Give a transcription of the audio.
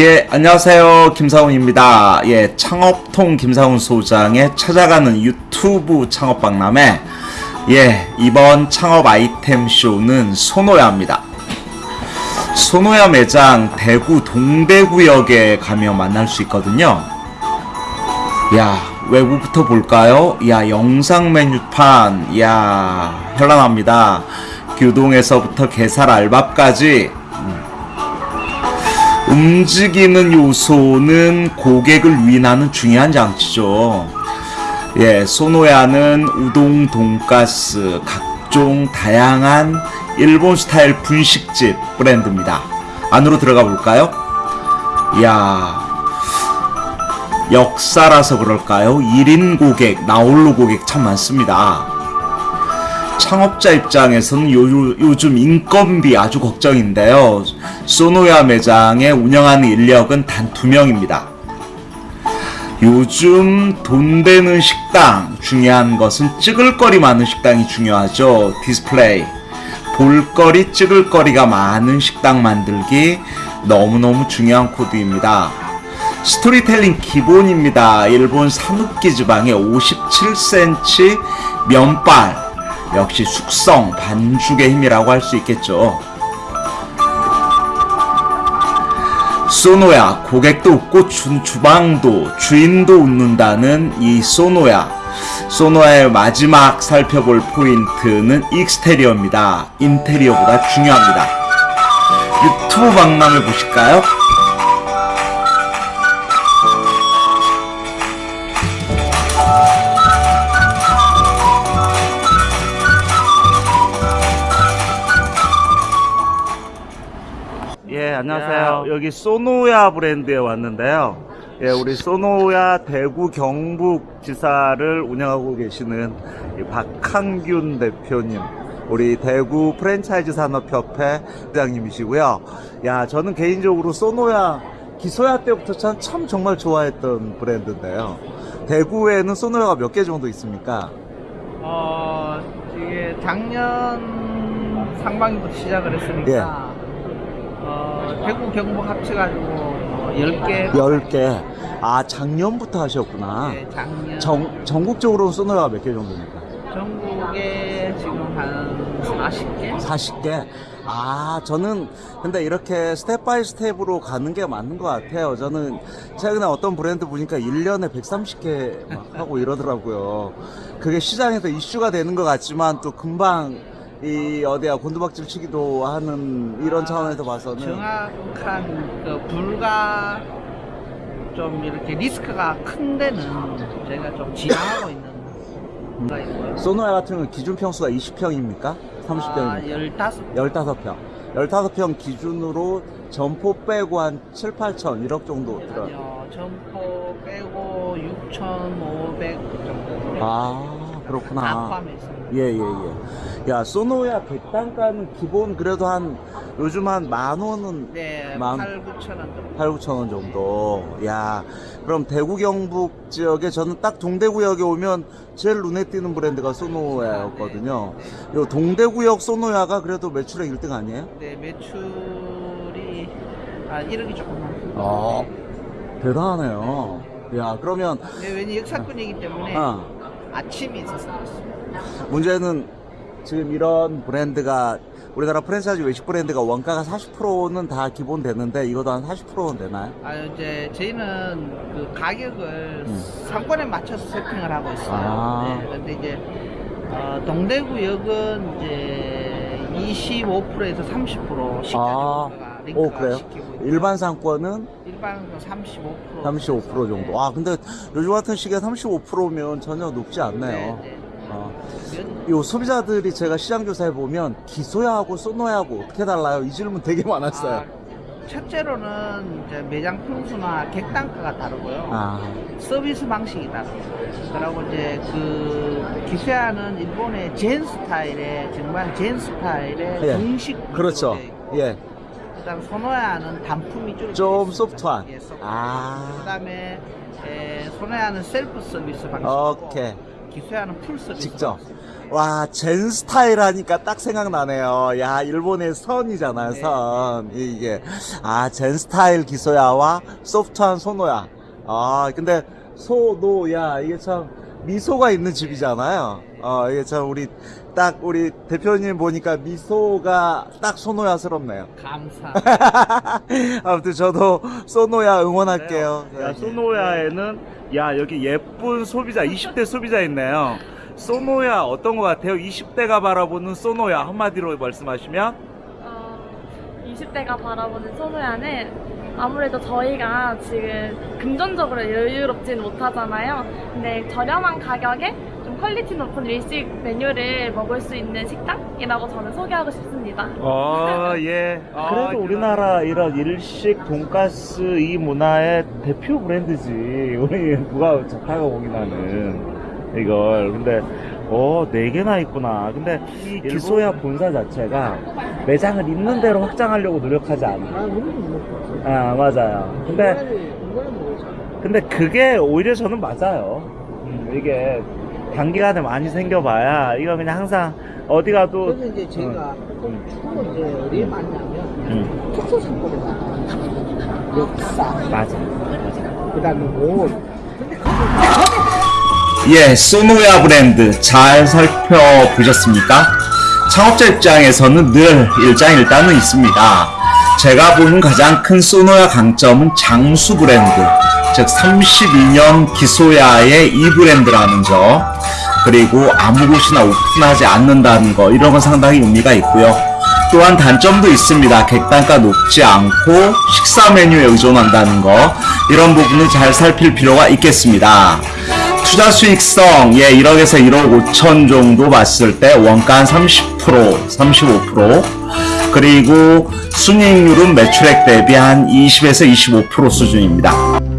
예, 안녕하세요. 김사훈입니다. 예, 창업통 김사훈 소장의 찾아가는 유튜브 창업박람회. 예, 이번 창업 아이템 쇼는 소노야입니다. 소노야 매장 대구 동대구역에 가면 만날 수 있거든요. 야, 외부부터 볼까요? 야, 영상 메뉴판. 야, 현란합니다. 교동에서부터 게살 알밥까지 움직이는 요소는 고객을 위인하는 중요한 장치죠. 예, 소노야는 우동, 돈가스, 각종 다양한 일본 스타일 분식집 브랜드입니다. 안으로 들어가 볼까요? 이야, 역사라서 그럴까요? 1인 고객, 나홀로 고객 참 많습니다. 창업자 입장에서는 요, 요즘 인건비 아주 걱정인데요. 소노야 매장을 운영하는 인력은 단 두 명입니다. 요즘 돈 되는 식당 중요한 것은 찍을거리 많은 식당이 중요하죠. 디스플레이 볼거리 찍을거리가 많은 식당 만들기 너무너무 중요한 코드입니다. 스토리텔링 기본입니다. 일본 사누키 지방의 57cm 면발 역시 숙성 반죽의 힘이라고 할 수 있겠죠. 소노야 고객도 웃고 주, 주방도 주인도 웃는다는 이 소노야 소노야의 마지막 살펴볼 포인트는 익스테리어입니다 인테리어보다 중요합니다 유튜브 박람회 보실까요? 안녕하세요. 여기 소노야 브랜드에 왔는데요. 예, 우리 소노야 대구 경북 지사를 운영하고 계시는 이 박한균 대표님. 우리 대구 프랜차이즈 산업협회 회장님이시고요. 야, 저는 개인적으로 소노야 기소야 때부터 참, 참 정말 좋아했던 브랜드인데요. 대구에는 소노야가 몇 개 정도 있습니까? 어, 이게 작년 상반기부터 시작을 했으니까, 예. 어, 대구 경북 합쳐가지고 뭐 10개. 10개. 아, 작년부터 하셨구나. 예, 작년. 전, 전국적으로 소노야가 몇 개 정도입니까? 전국에 지금 한 40개? 40개? 아, 저는 근데 이렇게 step by step으로 가는 게 맞는 것 같아요. 저는 최근에 어떤 브랜드 보니까 1년에 130개 막 하고 이러더라고요. 그게 시장에서 이슈가 되는 것 같지만 또 금방 이 어디야 곤두박질 치기도 하는 이런 차원에서 봐서는 정확한 그 불가 좀 이렇게 리스크가 큰 데는 저희가 좀 지향하고 있는 가 있고요. 소노야 같은 경우는 기준 평수가 20평입니까? 30평입니까? 아, 15. 15평. 15평 기준으로 점포 빼고 한 7, 8천 1억 정도 들어요. 점포 빼고 6,500 정도. 아, 다 그렇구나. 포함해 있습니다. 예, 예, 예. 야, 소노야 객단가는 기본 그래도 한, 요즘 한 만 원은 네, 만- 8, 9천 원 정도. 8, 9천 원 정도. 야, 그럼 대구 경북 지역에 저는 딱 동대구역에 오면 제일 눈에 띄는 브랜드가 소노야였거든요. 요 동대구역 소노야가 그래도 매출액 1등 아니에요? 네, 매출이 아 1억이 조금 넘습니다. 아, 대단하네요. 야, 그러면, 네, 왜냐 역사꾼이기 때문에 어, 아침이 있어서 그렇습니다. 문제는 지금 이런 브랜드가 우리나라 프랜차이즈 외식 브랜드가 원가가 40%는 다 기본 되는데 이것도 한 40%는 되나요? 아 이제 저희는 그 가격을 음. 상권에 맞춰서 세팅을 하고 있어요. 아. 네, 근데 이제 어, 동대구역은 이제 25%에서 30% 식자 아. 정도가 오 링크가 그래요? 시키고 일반 상권은 일반은 35% 35% 정도. 아 근데 요즘 같은 시기에 35%면 전혀 높지 않네요. 네, 네. 어. 면- 요 소비자들이 제가 시장 조사해 보면 기소야하고 소노야하고 어떻게 달라요? 이 질문 되게 많았어요. 아, 첫째로는 이제 매장 평수나 객단가가 다르고요. 아, 서비스 방식이 다르고 그리고 이제 그 기세아는 일본의 젠 스타일의 정말 젠 스타일의 예. 중식 그렇죠. 예, 그다음 소노야는 단품이 좀 좀 소프트한. 예, 소프트. 아. 그다음에 에, 소노야는 셀프 서비스 방식이고 오케이. 기소야는 full service 직접. 방식. 와, zen 스타일 하니까 딱 생각나네요. 야, 일본의 선이잖아요, 네. 선. 이게. 아, zen 스타일 기소야와 소프트한 소노야. 아, 근데 소노야, 이게 참 미소가 있는 집이잖아요. 어, 이게 참 우리, 딱 우리 대표님 보니까 미소가 딱 소노야스럽네요. 감사. 아무튼 저도 소노야 응원할게요. 네. 야, 소노야에는 야 여기 예쁜 소비자 20대 소비자 있네요. 소노야 어떤 것 같아요? 20대가 바라보는 소노야 한마디로 말씀하시면 어, 20대가 바라보는 소노야는 아무래도 저희가 지금 금전적으로 여유롭진 못하잖아요. 근데 저렴한 가격에 좀 퀄리티 높은 일식 메뉴를 먹을 수 있는 식당이라고 저는 소개하고 싶습니다. 어, 예. 아, 그래도 우리나라 이런 일식 돈가스 이 문화의 대표 브랜드지. 우리 누가 착하고 보긴 하는 이걸. 근데 어, 네 개나 있구나. 근데 이 기소야 본사 자체가 매장을 있는 대로 확장하려고 노력하지 않아. 아, 못 아, 맞아요. 근데 모르죠. 근데 그게 오히려 저는 맞아요. 음, 이게 단기간에 많이 생겨봐야 이거 그냥 항상 어디 가도 그래서 이제 제가 음. 주로 이제 어디에 맞냐면 음, 특수 상권에 맞 역사, 맞아. 그 다음에 옷. 근데 그 예, 소노야 브랜드 잘 살펴보셨습니까? 창업자 입장에서는 늘 일장일단은 있습니다. 제가 보는 가장 큰 소노야 강점은 장수 브랜드, 즉 32년 기소야의 이 브랜드라는 점, 그리고 아무 곳이나 오픈하지 않는다는 거, 이런 건 상당히 의미가 있고요. 또한 단점도 있습니다. 객단가 높지 않고 식사 메뉴에 의존한다는 거, 이런 부분을 잘 살필 필요가 있겠습니다. 투자 수익성 예 1억에서 1억 5천 정도 봤을 때 원가 한30% 35% 그리고 순이익률은 매출액 대비 한 20에서 25% 수준입니다.